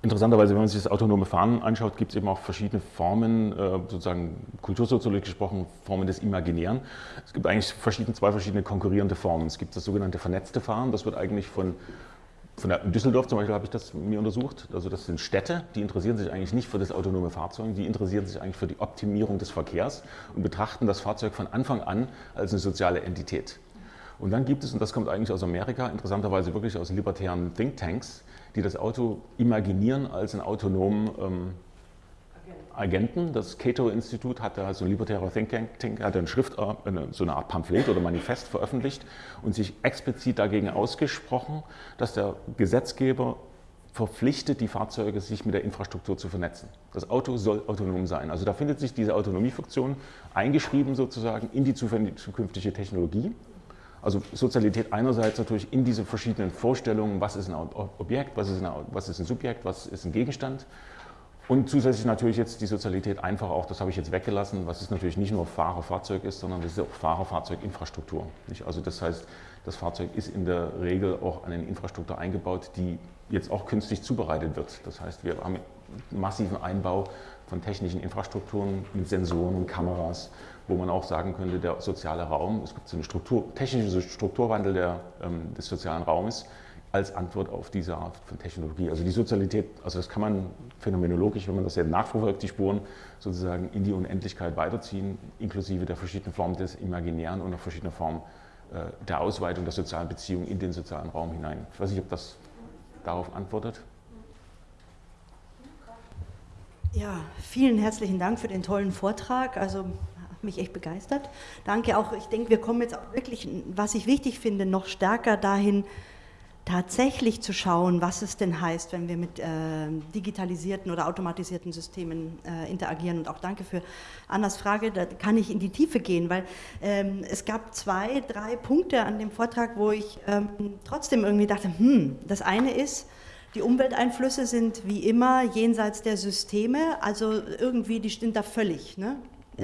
Interessanterweise, wenn man sich das autonome Fahren anschaut, gibt es eben auch verschiedene Formen, äh, sozusagen kultursoziologisch gesprochen, Formen des Imaginären. Es gibt eigentlich verschiedene, zwei verschiedene konkurrierende Formen. Es gibt das sogenannte vernetzte Fahren, das wird eigentlich von, von der, in Düsseldorf zum Beispiel habe ich das mir untersucht. Also das sind Städte, die interessieren sich eigentlich nicht für das autonome Fahrzeug, die interessieren sich eigentlich für die Optimierung des Verkehrs und betrachten das Fahrzeug von Anfang an als eine soziale Entität. Und dann gibt es, und das kommt eigentlich aus Amerika, interessanterweise wirklich aus libertären Thinktanks, die das Auto imaginieren als einen autonomen ähm, Agenten. Das Cato-Institut hatte, also ein libertärer Think Tank, hatte eine Schrift, äh, so eine Art Pamphlet oder Manifest veröffentlicht und sich explizit dagegen ausgesprochen, dass der Gesetzgeber verpflichtet, die Fahrzeuge sich mit der Infrastruktur zu vernetzen. Das Auto soll autonom sein. Also da findet sich diese Autonomiefunktion eingeschrieben sozusagen in die zukünftige Technologie. Also Sozialität einerseits natürlich in diese verschiedenen Vorstellungen, was ist ein Objekt, was ist ein, was ist ein Subjekt, was ist ein Gegenstand. Und zusätzlich natürlich jetzt die Sozialität einfach auch, das habe ich jetzt weggelassen, was es natürlich nicht nur Fahrerfahrzeug ist, sondern das ist auch Fahrerfahrzeuginfrastruktur. Also das heißt, das Fahrzeug ist in der Regel auch an eine Infrastruktur eingebaut, die jetzt auch künstlich zubereitet wird. Das heißt, wir haben massiven Einbau von technischen Infrastrukturen mit Sensoren und Kameras, wo man auch sagen könnte, der soziale Raum, es gibt so einen Struktur, technischen Strukturwandel der, ähm, des sozialen Raumes als Antwort auf diese Art von Technologie. Also die Sozialität, also das kann man phänomenologisch, wenn man das ja nachverfolgt, die Spuren sozusagen in die Unendlichkeit weiterziehen, inklusive der verschiedenen Formen des Imaginären und der verschiedenen Formen äh, der Ausweitung der sozialen Beziehungen in den sozialen Raum hinein. Ich weiß nicht, ob das darauf antwortet. Ja, vielen herzlichen Dank für den tollen Vortrag. Also mich echt begeistert. Danke auch. Ich denke, wir kommen jetzt auch wirklich, was ich wichtig finde, noch stärker dahin, tatsächlich zu schauen, was es denn heißt, wenn wir mit äh, digitalisierten oder automatisierten Systemen äh, interagieren. Und auch danke für Annas Frage, da kann ich in die Tiefe gehen, weil ähm, es gab zwei, drei Punkte an dem Vortrag, wo ich ähm, trotzdem irgendwie dachte, hm, das eine ist, die Umwelteinflüsse sind wie immer jenseits der Systeme, also irgendwie, die sind da völlig. Ne?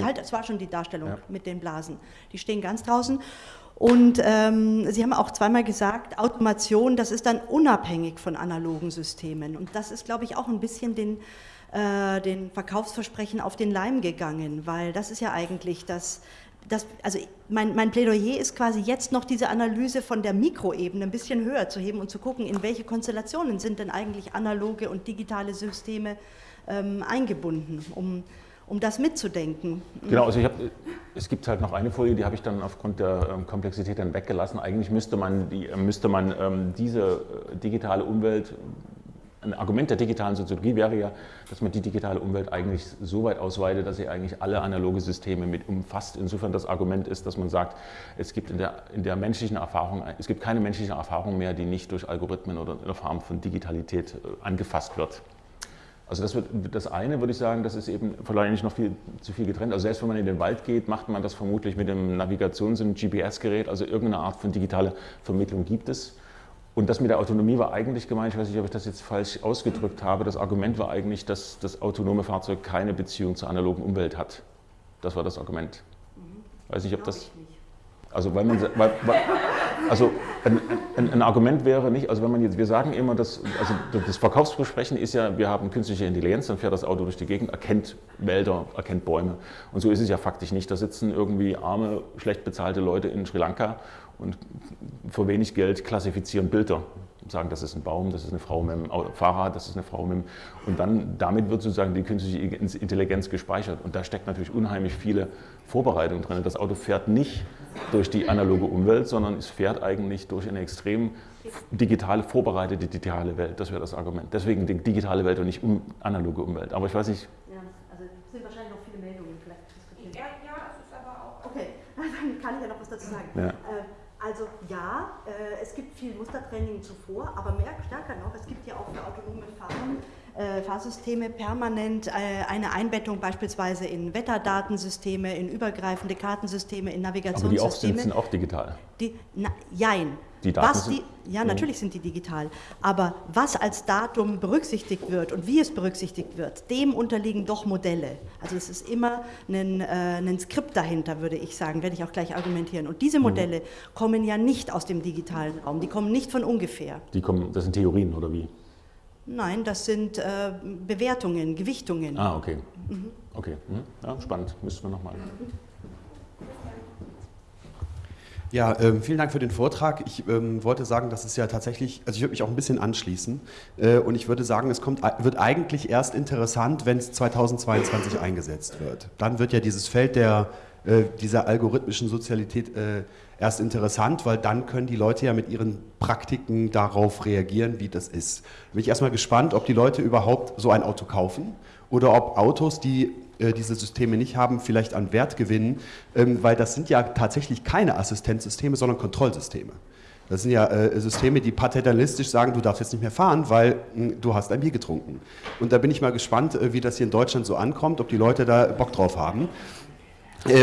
Halt, es war schon die Darstellung ja. mit den Blasen. Die stehen ganz draußen. Und ähm, Sie haben auch zweimal gesagt, Automation, das ist dann unabhängig von analogen Systemen. Und das ist, glaube ich, auch ein bisschen den, äh, den Verkaufsversprechen auf den Leim gegangen, weil das ist ja eigentlich das, das also mein, mein Plädoyer ist quasi jetzt noch diese Analyse von der Mikroebene ein bisschen höher zu heben und zu gucken, in welche Konstellationen sind denn eigentlich analoge und digitale Systeme ähm, eingebunden, um um das mitzudenken. Genau, also ich hab, es gibt halt noch eine Folie, die habe ich dann aufgrund der ähm, Komplexität dann weggelassen. Eigentlich müsste man, die, äh, müsste man ähm, diese äh, digitale Umwelt, ein Argument der digitalen Soziologie wäre ja, dass man die digitale Umwelt eigentlich so weit ausweitet, dass sie eigentlich alle analoge Systeme mit umfasst. Insofern das Argument ist, dass man sagt, es gibt in der, in der menschlichen Erfahrung, es gibt keine menschliche Erfahrung mehr, die nicht durch Algorithmen oder in der Form von Digitalität äh, angefasst wird. Also das, wird, das eine würde ich sagen, das ist eben vielleicht nicht noch viel zu viel getrennt. Also selbst wenn man in den Wald geht, macht man das vermutlich mit einem Navigations- und GPS-Gerät, also irgendeine Art von digitaler Vermittlung gibt es. Und das mit der Autonomie war eigentlich gemeint, ich weiß nicht, ob ich das jetzt falsch ausgedrückt habe, das Argument war eigentlich, dass das autonome Fahrzeug keine Beziehung zur analogen Umwelt hat. Das war das Argument. Weiß nicht, ob das. Also, weil man, weil, weil, also ein, ein, ein, Argument wäre nicht, also wenn man jetzt, wir sagen immer, dass, also das Verkaufsversprechen ist ja, wir haben künstliche Intelligenz, dann fährt das Auto durch die Gegend, erkennt Wälder, erkennt Bäume. Und so ist es ja faktisch nicht. Da sitzen irgendwie arme, schlecht bezahlte Leute in Sri Lanka und für wenig Geld klassifizieren Bilder sagen, das ist ein Baum, das ist eine Frau mit dem Fahrrad, das ist eine Frau mit dem... Und dann, damit wird sozusagen die künstliche Intelligenz gespeichert. Und da steckt natürlich unheimlich viele Vorbereitungen drin. Das Auto fährt nicht durch die analoge Umwelt, sondern es fährt eigentlich durch eine extrem digitale, vorbereitete digitale Welt. Das wäre das Argument. Deswegen die digitale Welt und nicht um, analoge Umwelt. Aber ich weiß nicht... Ja, also es sind wahrscheinlich noch viele Meldungen. Vielleicht ja, ja, es ist aber auch... Okay, dann kann ich ja noch was dazu sagen. Ja. Äh, also ja, äh, es gibt viel Mustertraining zuvor, aber mehr stärker noch, es gibt ja auch für autonome Fahren, Fahrsysteme permanent äh, eine Einbettung beispielsweise in Wetterdatensysteme, in übergreifende Kartensysteme, in Navigationssysteme. Aber die auch sind, sind auch digital? Die, na, jein, die Daten was die, ja, natürlich sind die digital. Aber was als Datum berücksichtigt wird und wie es berücksichtigt wird, dem unterliegen doch Modelle. Also es ist immer ein, äh, ein Skript dahinter, würde ich sagen, werde ich auch gleich argumentieren. Und diese mhm. Modelle mhm. kommen ja nicht aus dem digitalen Raum, die kommen nicht von ungefähr. Die kommen, das sind Theorien oder wie? Nein, das sind äh, Bewertungen, Gewichtungen. Ah, okay. Mhm. Okay, mhm. ja, spannend. Müssen wir nochmal. Ja, ähm, vielen Dank für den Vortrag. Ich ähm, wollte sagen, dass es ja tatsächlich, also ich würde mich auch ein bisschen anschließen äh, und ich würde sagen, es kommt, wird eigentlich erst interessant, wenn es 2022 eingesetzt wird. Dann wird ja dieses Feld der, äh, dieser algorithmischen Sozialität äh, erst interessant, weil dann können die Leute ja mit ihren Praktiken darauf reagieren, wie das ist. Bin ich erstmal gespannt, ob die Leute überhaupt so ein Auto kaufen oder ob Autos, die äh, diese Systeme nicht haben, vielleicht an Wert gewinnen, ähm, weil das sind ja tatsächlich keine Assistenzsysteme, sondern Kontrollsysteme. Das sind ja äh, Systeme, die paternalistisch sagen, du darfst jetzt nicht mehr fahren, weil hm, du hast ein Bier getrunken. Und da bin ich mal gespannt, äh, wie das hier in Deutschland so ankommt, ob die Leute da Bock drauf haben.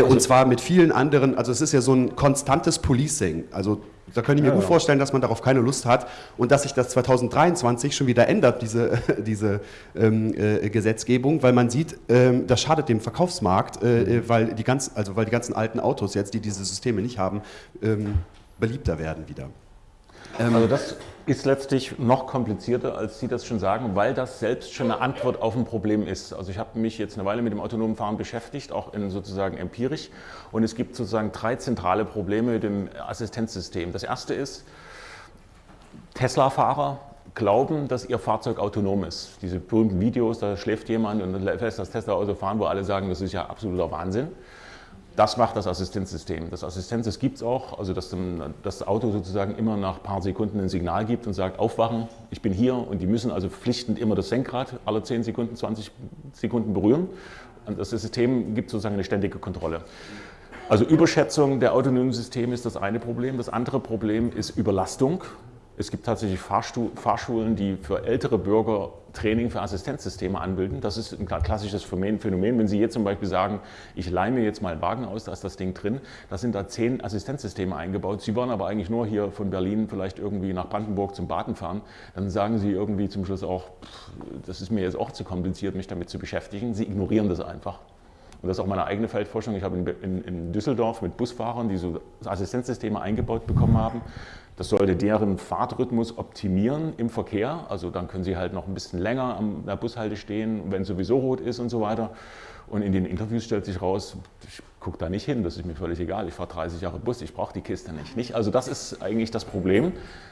Und zwar mit vielen anderen, also es ist ja so ein konstantes Policing. Also da könnte ich mir ja, gut ja. vorstellen, dass man darauf keine Lust hat und dass sich das 2023 schon wieder ändert, diese, diese ähm, äh, Gesetzgebung, weil man sieht, ähm, das schadet dem Verkaufsmarkt, äh, mhm. weil, die ganz, also weil die ganzen alten Autos jetzt, die diese Systeme nicht haben, ähm, beliebter werden wieder. Ähm, also das ist letztlich noch komplizierter, als Sie das schon sagen, weil das selbst schon eine Antwort auf ein Problem ist. Also ich habe mich jetzt eine Weile mit dem autonomen Fahren beschäftigt, auch in sozusagen empirisch. Und es gibt sozusagen drei zentrale Probleme mit dem Assistenzsystem. Das erste ist, Tesla-Fahrer glauben, dass ihr Fahrzeug autonom ist. Diese berühmten Videos, da schläft jemand und lässt das Tesla-Auto fahren, wo alle sagen, das ist ja absoluter Wahnsinn. Das macht das Assistenzsystem. Das Assistenz gibt es auch, also dass das Auto sozusagen immer nach ein paar Sekunden ein Signal gibt und sagt, aufwachen, ich bin hier und die müssen also verpflichtend immer das Senkrad alle 10 Sekunden, 20 Sekunden berühren. Und das System gibt sozusagen eine ständige Kontrolle. Also Überschätzung der autonomen Systeme ist das eine Problem. Das andere Problem ist Überlastung. Es gibt tatsächlich Fahrschulen, die für ältere Bürger Training für Assistenzsysteme anbilden. Das ist ein klassisches Phänomen. Wenn Sie jetzt zum Beispiel sagen, ich leihe mir jetzt mal einen Wagen aus, da ist das Ding drin, da sind da zehn Assistenzsysteme eingebaut. Sie wollen aber eigentlich nur hier von Berlin vielleicht irgendwie nach Brandenburg zum Baden fahren. Dann sagen Sie irgendwie zum Schluss auch, das ist mir jetzt auch zu kompliziert, mich damit zu beschäftigen. Sie ignorieren das einfach. Und das ist auch meine eigene Feldforschung. Ich habe in, in, in Düsseldorf mit Busfahrern, die so Assistenzsysteme eingebaut bekommen haben, das sollte deren Fahrtrhythmus optimieren im Verkehr. Also dann können sie halt noch ein bisschen länger an der Bushalte stehen, wenn sowieso rot ist und so weiter. Und in den Interviews stellt sich raus, ich gucke da nicht hin, das ist mir völlig egal. Ich fahre 30 Jahre Bus, ich brauche die Kiste nicht, nicht. Also das ist eigentlich das Problem.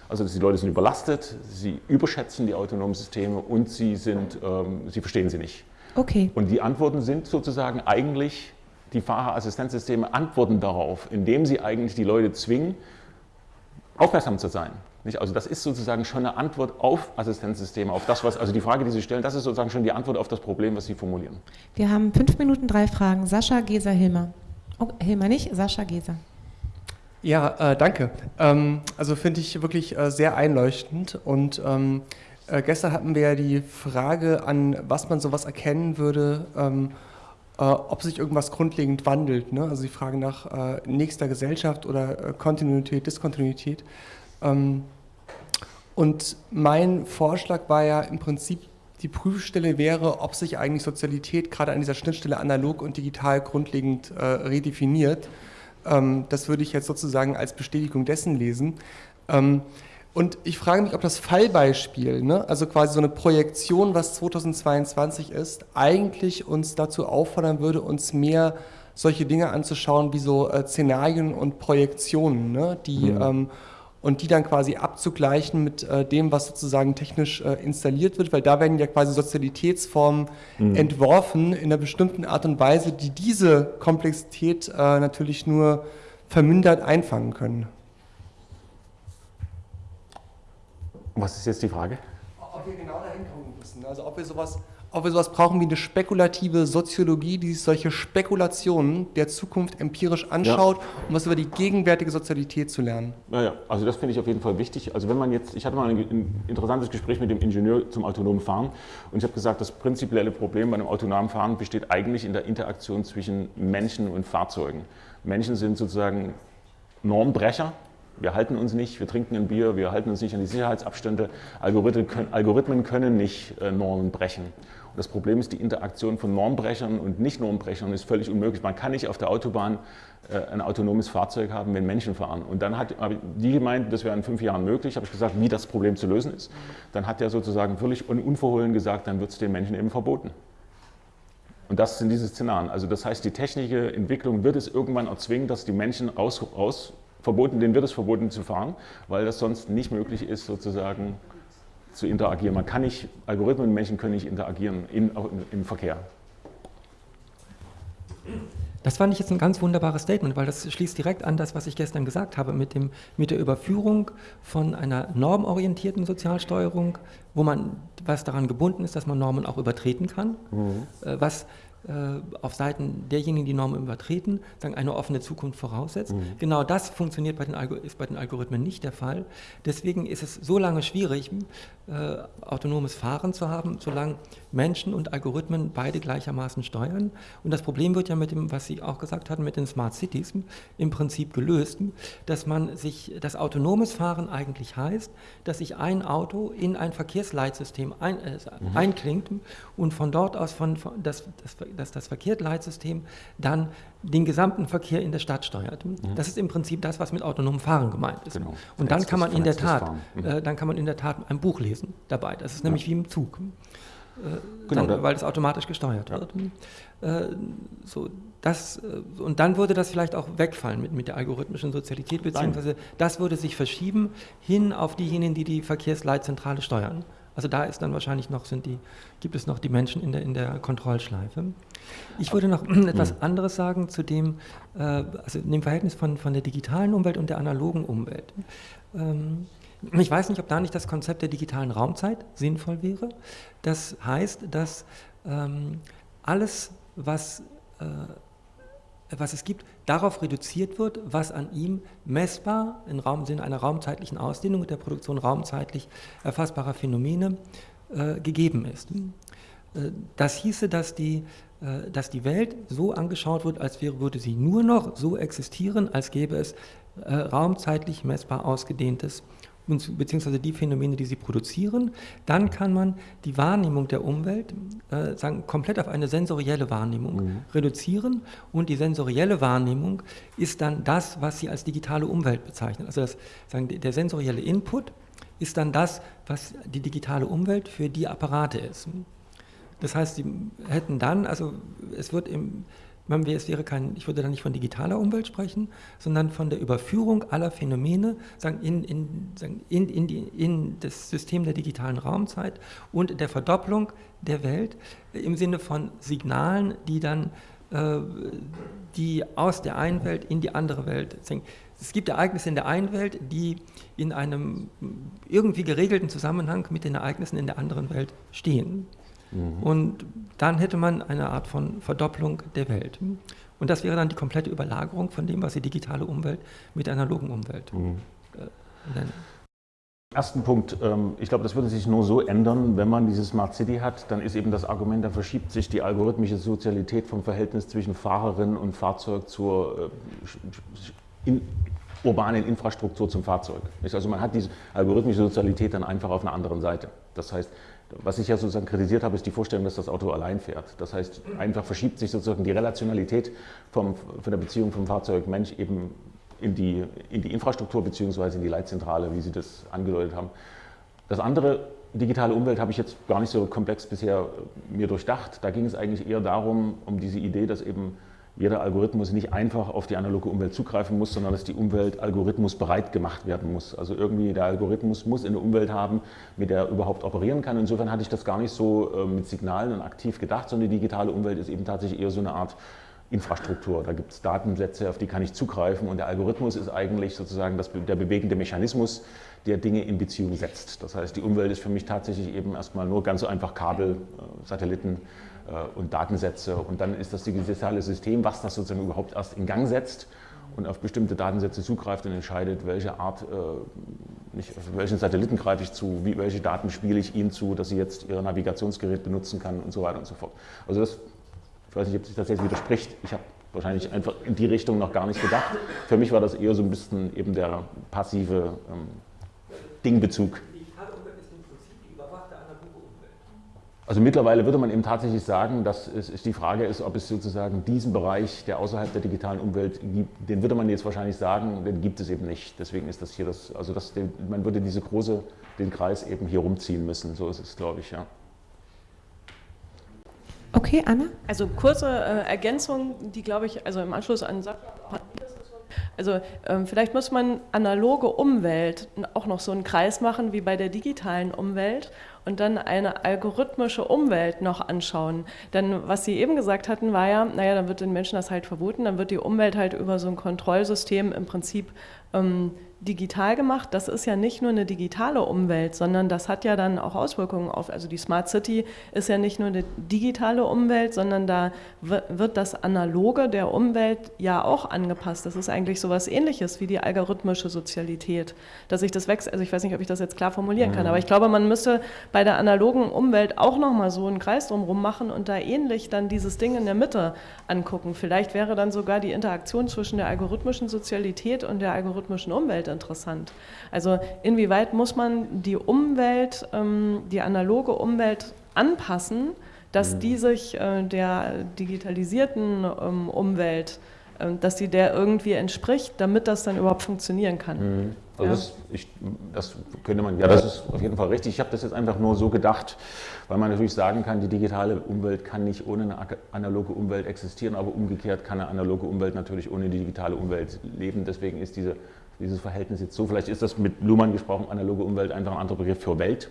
Also die Leute sind überlastet, sie überschätzen die autonomen Systeme und sie, sind, ähm, sie verstehen sie nicht. Okay. Und die Antworten sind sozusagen eigentlich, die Fahrerassistenzsysteme antworten darauf, indem sie eigentlich die Leute zwingen, aufmerksam zu sein. Nicht? Also das ist sozusagen schon eine Antwort auf Assistenzsysteme, auf das, was, also die Frage, die Sie stellen, das ist sozusagen schon die Antwort auf das Problem, was Sie formulieren. Wir haben fünf Minuten, drei Fragen. Sascha, Geser, Hilmer. Oh, Hilmer nicht, Sascha, Geser. Ja, äh, danke. Ähm, also finde ich wirklich äh, sehr einleuchtend und ähm, äh, gestern hatten wir ja die Frage an, was man sowas erkennen würde, ähm, äh, ob sich irgendwas grundlegend wandelt. Ne? Also die Frage nach äh, nächster Gesellschaft oder äh, Kontinuität, Diskontinuität. Ähm, und mein Vorschlag war ja im Prinzip die Prüfstelle wäre, ob sich eigentlich Sozialität gerade an dieser Schnittstelle analog und digital grundlegend äh, redefiniert. Ähm, das würde ich jetzt sozusagen als Bestätigung dessen lesen. Ähm, und ich frage mich, ob das Fallbeispiel, ne, also quasi so eine Projektion, was 2022 ist, eigentlich uns dazu auffordern würde, uns mehr solche Dinge anzuschauen wie so äh, Szenarien und Projektionen, ne, die mhm. ähm, und die dann quasi abzugleichen mit äh, dem, was sozusagen technisch äh, installiert wird, weil da werden ja quasi Sozialitätsformen mhm. entworfen in einer bestimmten Art und Weise, die diese Komplexität äh, natürlich nur vermindert einfangen können. Was ist jetzt die Frage? Ob wir genau dahin kommen müssen, also ob wir sowas ob wir sowas brauchen wie eine spekulative Soziologie, die sich solche Spekulationen der Zukunft empirisch anschaut, ja. um was über die gegenwärtige Sozialität zu lernen. Naja, also das finde ich auf jeden Fall wichtig. Also wenn man jetzt, ich hatte mal ein interessantes Gespräch mit dem Ingenieur zum autonomen Fahren und ich habe gesagt, das prinzipielle Problem bei einem autonomen Fahren besteht eigentlich in der Interaktion zwischen Menschen und Fahrzeugen. Menschen sind sozusagen Normbrecher, wir halten uns nicht, wir trinken ein Bier, wir halten uns nicht an die Sicherheitsabstände. Algorithmen können, Algorithmen können nicht äh, Normen brechen. Und das Problem ist, die Interaktion von Normbrechern und Nicht-Normbrechern ist völlig unmöglich. Man kann nicht auf der Autobahn äh, ein autonomes Fahrzeug haben, wenn Menschen fahren. Und dann hat die gemeint, das wäre in fünf Jahren möglich. Habe ich gesagt, wie das Problem zu lösen ist. Dann hat er sozusagen völlig unverhohlen gesagt, dann wird es den Menschen eben verboten. Und das sind diese Szenarien. Also das heißt, die technische Entwicklung wird es irgendwann erzwingen, dass die Menschen raus, raus verboten, denen wird es verboten zu fahren, weil das sonst nicht möglich ist, sozusagen zu interagieren. Man kann nicht, Algorithmen und Menschen können nicht interagieren in, im Verkehr. Das fand ich jetzt ein ganz wunderbares Statement, weil das schließt direkt an das, was ich gestern gesagt habe, mit, dem, mit der Überführung von einer normorientierten Sozialsteuerung, wo man, was daran gebunden ist, dass man Normen auch übertreten kann, mhm. Äh, was auf Seiten derjenigen, die Normen übertreten, sagen, eine offene Zukunft voraussetzt. Mhm. Genau das funktioniert bei den, ist bei den Algorithmen nicht der Fall. Deswegen ist es so lange schwierig, äh, autonomes Fahren zu haben, solange Menschen und Algorithmen beide gleichermaßen steuern. Und das Problem wird ja mit dem, was Sie auch gesagt hatten, mit den Smart Cities im Prinzip gelöst, dass man sich, das autonomes Fahren eigentlich heißt, dass sich ein Auto in ein Verkehrsleitsystem ein, äh, mhm. einklingt und von dort aus von, von das, das dass das Verkehrsleitsystem dann den gesamten Verkehr in der Stadt steuert. Mhm. Das ist im Prinzip das, was mit autonomem Fahren gemeint ist. Genau. Und dann kann man in der Tat, mhm. äh, dann kann man in der Tat ein Buch lesen dabei. Das ist ja. nämlich wie im Zug. Äh, genau, dann, weil es automatisch gesteuert ja. wird. Äh, so, das, äh, und dann würde das vielleicht auch wegfallen mit, mit der algorithmischen Sozialität, beziehungsweise Nein. das würde sich verschieben hin auf diejenigen, die die Verkehrsleitzentrale steuern. Also da ist dann wahrscheinlich noch, sind die, gibt es noch die Menschen in der, in der Kontrollschleife. Ich würde noch etwas hm. anderes sagen zu dem, äh, also dem Verhältnis von, von der digitalen Umwelt und der analogen Umwelt. Ähm, ich weiß nicht, ob da nicht das Konzept der digitalen Raumzeit sinnvoll wäre. Das heißt, dass ähm, alles, was äh, was es gibt, darauf reduziert wird, was an ihm messbar im Raum, Sinne einer raumzeitlichen Ausdehnung und der Produktion raumzeitlich erfassbarer Phänomene äh, gegeben ist. Äh, das hieße, dass die, äh, dass die Welt so angeschaut wird, als wäre, würde sie nur noch so existieren, als gäbe es äh, raumzeitlich messbar ausgedehntes beziehungsweise die Phänomene, die sie produzieren, dann kann man die Wahrnehmung der Umwelt äh, sagen, komplett auf eine sensorielle Wahrnehmung mhm. reduzieren und die sensorielle Wahrnehmung ist dann das, was sie als digitale Umwelt bezeichnen. Also das, sagen, der sensorielle Input ist dann das, was die digitale Umwelt für die Apparate ist. Das heißt, sie hätten dann, also es wird im es wäre kein, ich würde da nicht von digitaler Umwelt sprechen, sondern von der Überführung aller Phänomene sagen, in, in, sagen, in, in, die, in das System der digitalen Raumzeit und der Verdopplung der Welt im Sinne von Signalen, die dann äh, die aus der einen Welt in die andere Welt. Es gibt Ereignisse in der einen Welt, die in einem irgendwie geregelten Zusammenhang mit den Ereignissen in der anderen Welt stehen. Mhm. Und dann hätte man eine Art von Verdopplung der Welt. Und das wäre dann die komplette Überlagerung von dem, was die digitale Umwelt mit der analogen Umwelt mhm. äh, nennt. Ersten Punkt, ähm, ich glaube, das würde sich nur so ändern, wenn man diese Smart City hat, dann ist eben das Argument, da verschiebt sich die algorithmische Sozialität vom Verhältnis zwischen Fahrerin und Fahrzeug zur äh, in, urbanen Infrastruktur zum Fahrzeug. Also man hat diese algorithmische Sozialität dann einfach auf einer anderen Seite. Das heißt, was ich ja sozusagen kritisiert habe, ist die Vorstellung, dass das Auto allein fährt. Das heißt, einfach verschiebt sich sozusagen die Relationalität vom, von der Beziehung vom Fahrzeug Mensch eben in die, in die Infrastruktur bzw. in die Leitzentrale, wie Sie das angedeutet haben. Das andere, digitale Umwelt, habe ich jetzt gar nicht so komplex bisher mir durchdacht. Da ging es eigentlich eher darum, um diese Idee, dass eben jeder Algorithmus nicht einfach auf die analoge Umwelt zugreifen muss, sondern dass die Umwelt algorithmusbereit gemacht werden muss. Also irgendwie der Algorithmus muss eine Umwelt haben, mit der er überhaupt operieren kann. Insofern hatte ich das gar nicht so äh, mit Signalen und aktiv gedacht, sondern die digitale Umwelt ist eben tatsächlich eher so eine Art Infrastruktur. Da gibt es Datensätze, auf die kann ich zugreifen und der Algorithmus ist eigentlich sozusagen das, der bewegende Mechanismus, der Dinge in Beziehung setzt. Das heißt, die Umwelt ist für mich tatsächlich eben erstmal nur ganz so einfach Kabel, äh, Satelliten, und Datensätze. Und dann ist das digitale System, was das sozusagen überhaupt erst in Gang setzt und auf bestimmte Datensätze zugreift und entscheidet, welche Art, äh, nicht, auf welchen Satelliten greife ich zu, wie, welche Daten spiele ich ihnen zu, dass sie jetzt ihr Navigationsgerät benutzen kann und so weiter und so fort. Also das, ich weiß nicht, ob sich das jetzt widerspricht. Ich habe wahrscheinlich einfach in die Richtung noch gar nicht gedacht. Für mich war das eher so ein bisschen eben der passive ähm, Dingbezug. Also mittlerweile würde man eben tatsächlich sagen, dass es die Frage ist, ob es sozusagen diesen Bereich, der außerhalb der digitalen Umwelt gibt, den würde man jetzt wahrscheinlich sagen, den gibt es eben nicht. Deswegen ist das hier das, also das, man würde diese große, den Kreis eben hier rumziehen müssen. So ist es, glaube ich, ja. Okay, Anna? Also kurze äh, Ergänzung, die glaube ich, also im Anschluss an Sachsen also ähm, vielleicht muss man analoge Umwelt auch noch so einen Kreis machen wie bei der digitalen Umwelt und dann eine algorithmische Umwelt noch anschauen. Denn was Sie eben gesagt hatten, war ja, naja, dann wird den Menschen das halt verboten, dann wird die Umwelt halt über so ein Kontrollsystem im Prinzip ähm, digital gemacht. Das ist ja nicht nur eine digitale Umwelt, sondern das hat ja dann auch Auswirkungen auf, also die Smart City ist ja nicht nur eine digitale Umwelt, sondern da wird das Analoge der Umwelt ja auch angepasst. Das ist eigentlich so etwas ähnliches wie die algorithmische Sozialität, dass sich das wächst, also ich weiß nicht, ob ich das jetzt klar formulieren kann, mhm. aber ich glaube, man müsste bei der analogen Umwelt auch nochmal so einen Kreis drumherum machen und da ähnlich dann dieses Ding in der Mitte angucken. Vielleicht wäre dann sogar die Interaktion zwischen der algorithmischen Sozialität und der algorithmischen Umwelt interessant. Also inwieweit muss man die Umwelt, ähm, die analoge Umwelt anpassen, dass mhm. die sich äh, der digitalisierten ähm, Umwelt, äh, dass die der irgendwie entspricht, damit das dann überhaupt funktionieren kann. Mhm. Also ja. das, ich, das, könnte man, ja, das ist auf jeden Fall richtig. Ich habe das jetzt einfach nur so gedacht, weil man natürlich sagen kann, die digitale Umwelt kann nicht ohne eine analoge Umwelt existieren, aber umgekehrt kann eine analoge Umwelt natürlich ohne die digitale Umwelt leben. Deswegen ist diese dieses Verhältnis jetzt so. Vielleicht ist das mit Luhmann gesprochen, analoge Umwelt, einfach ein anderer Begriff für Welt,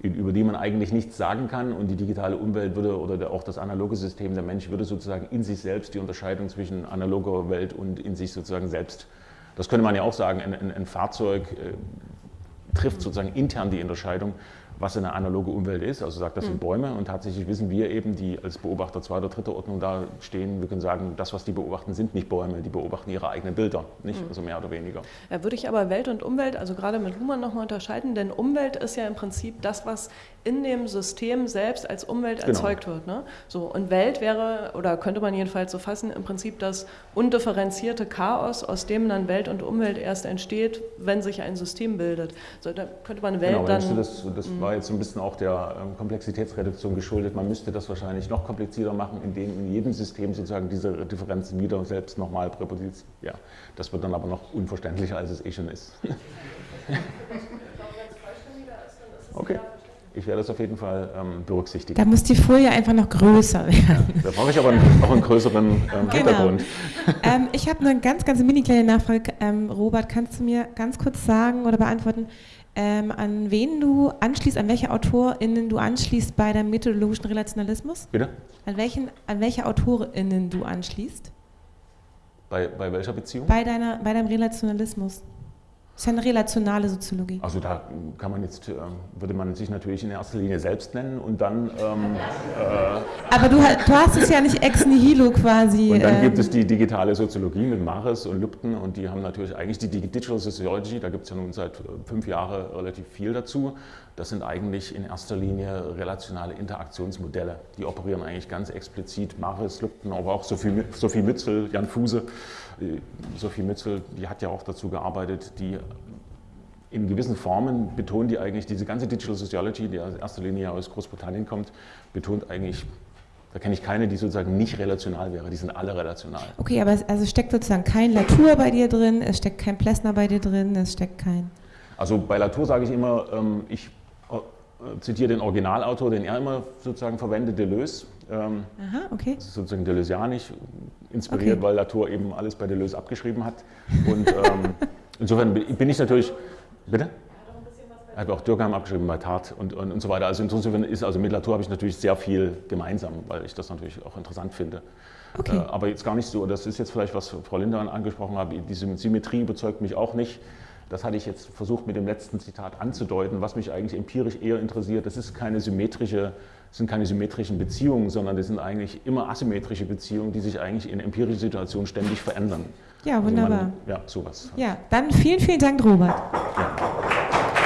über die man eigentlich nichts sagen kann und die digitale Umwelt würde oder auch das analoge System, der Mensch würde sozusagen in sich selbst die Unterscheidung zwischen analoger Welt und in sich sozusagen selbst, das könnte man ja auch sagen, ein, ein, ein Fahrzeug äh, trifft sozusagen intern die Unterscheidung was eine analoge Umwelt ist, also sagt, das sind hm. Bäume und tatsächlich wissen wir eben, die als Beobachter zweiter, dritter Ordnung da stehen, wir können sagen, das, was die beobachten, sind nicht Bäume, die beobachten ihre eigenen Bilder, nicht, mhm. also mehr oder weniger. Ja, würde ich aber Welt und Umwelt, also gerade mit Luhmann nochmal unterscheiden, denn Umwelt ist ja im Prinzip das, was in dem System selbst als Umwelt genau. erzeugt wird. Ne? So, und Welt wäre, oder könnte man jedenfalls so fassen, im Prinzip das undifferenzierte Chaos, aus dem dann Welt und Umwelt erst entsteht, wenn sich ein System bildet. So, da könnte man Welt genau, dann... Das, das war jetzt so ein bisschen auch der ähm, Komplexitätsreduktion geschuldet. Man müsste das wahrscheinlich noch komplizierter machen, indem in jedem System sozusagen diese Differenzen wieder selbst nochmal präposiert. Ja, das wird dann aber noch unverständlicher, als es eh schon ist. okay. Ich werde das auf jeden Fall ähm, berücksichtigen. Da muss die Folie einfach noch größer werden. Da brauche ich aber auch einen größeren ähm, genau. Hintergrund. Ähm, ich habe eine ganz, ganz mini kleine Nachfrage. Ähm, Robert, kannst du mir ganz kurz sagen oder beantworten, ähm, an wen du anschließt, an welche AutorInnen du anschließt bei deinem methodologischen Relationalismus? Bitte? An, welchen, an welche AutorInnen du anschließt? Bei, bei welcher Beziehung? Bei, deiner, bei deinem Relationalismus. Das ist eine relationale Soziologie. Also da kann man jetzt, äh, würde man sich natürlich in erster Linie selbst nennen und dann... Ähm, äh, Aber du, du, hast es ja nicht ex nihilo quasi. Und dann ähm, gibt es die digitale Soziologie mit Maris und Lübten und die haben natürlich eigentlich die Digital Sociology, da gibt es ja nun seit äh, fünf Jahren relativ viel dazu. Das sind eigentlich in erster Linie relationale Interaktionsmodelle. Die operieren eigentlich ganz explizit Maris, Lübten, aber auch Sophie, Sophie Mützel, Jan Fuse. Sophie Mützel, die hat ja auch dazu gearbeitet, die in gewissen Formen betont die eigentlich, diese ganze Digital Sociology, die in erster Linie aus Großbritannien kommt, betont eigentlich da kenne ich keine, die sozusagen nicht relational wäre. Die sind alle relational. Okay, aber es also steckt sozusagen kein Latour bei dir drin, es steckt kein Plessner bei dir drin, es steckt kein. Also bei Latour sage ich immer, ähm, ich äh, zitiere den Originalautor, den er immer sozusagen verwendet, Deleuze. Ähm, Aha, okay. Das ist sozusagen Deleuzianisch inspiriert, okay. weil Latour eben alles bei Deleuze abgeschrieben hat. Und ähm, insofern bin ich natürlich. Bitte? Er hat auch Dürkheim abgeschrieben bei Tat und, und, und so weiter. Also insofern ist, also mit Latour habe ich natürlich sehr viel gemeinsam, weil ich das natürlich auch interessant finde. Okay. Äh, aber jetzt gar nicht so, das ist jetzt vielleicht, was Frau Lindemann angesprochen hat, diese Symmetrie überzeugt mich auch nicht. Das hatte ich jetzt versucht mit dem letzten Zitat anzudeuten, was mich eigentlich empirisch eher interessiert. Das ist keine symmetrische, sind keine symmetrischen Beziehungen, sondern das sind eigentlich immer asymmetrische Beziehungen, die sich eigentlich in empirischen Situationen ständig verändern. Ja, wunderbar. Also man, ja, sowas. Ja, dann vielen, vielen Dank, Robert. Ja.